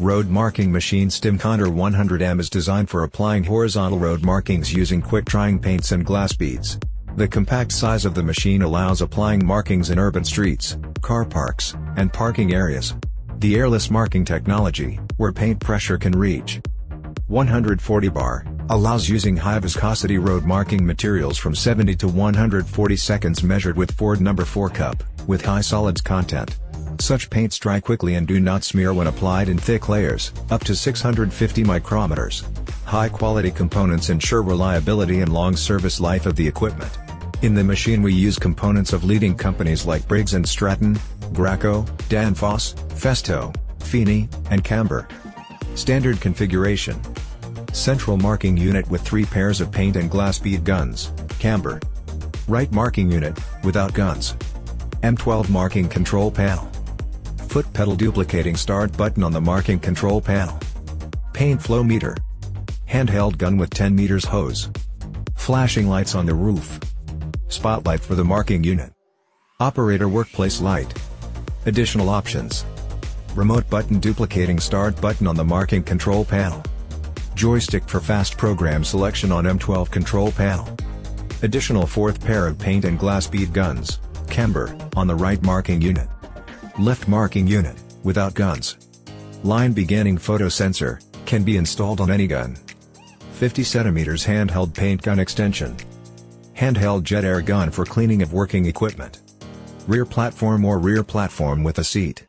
Road Marking Machine Stimconder 100M is designed for applying horizontal road markings using quick-drying paints and glass beads. The compact size of the machine allows applying markings in urban streets, car parks, and parking areas. The airless marking technology, where paint pressure can reach 140 bar, allows using high viscosity road marking materials from 70 to 140 seconds measured with Ford number 4 cup, with high solids content. Such paints dry quickly and do not smear when applied in thick layers, up to 650 micrometers. High-quality components ensure reliability and long service life of the equipment. In the machine we use components of leading companies like Briggs & Stratton, Graco, Danfoss, Festo, Feeney, and Camber. Standard configuration. Central marking unit with three pairs of paint and glass bead guns, Camber. Right marking unit, without guns. M12 marking control panel foot pedal duplicating start button on the marking control panel. Paint flow meter. Handheld gun with 10 meters hose. Flashing lights on the roof. Spotlight for the marking unit. Operator workplace light. Additional options. Remote button duplicating start button on the marking control panel. Joystick for fast program selection on M12 control panel. Additional fourth pair of paint and glass bead guns, camber, on the right marking unit. Lift marking unit, without guns. Line beginning photo sensor, can be installed on any gun. 50 cm handheld paint gun extension. Handheld jet air gun for cleaning of working equipment. Rear platform or rear platform with a seat.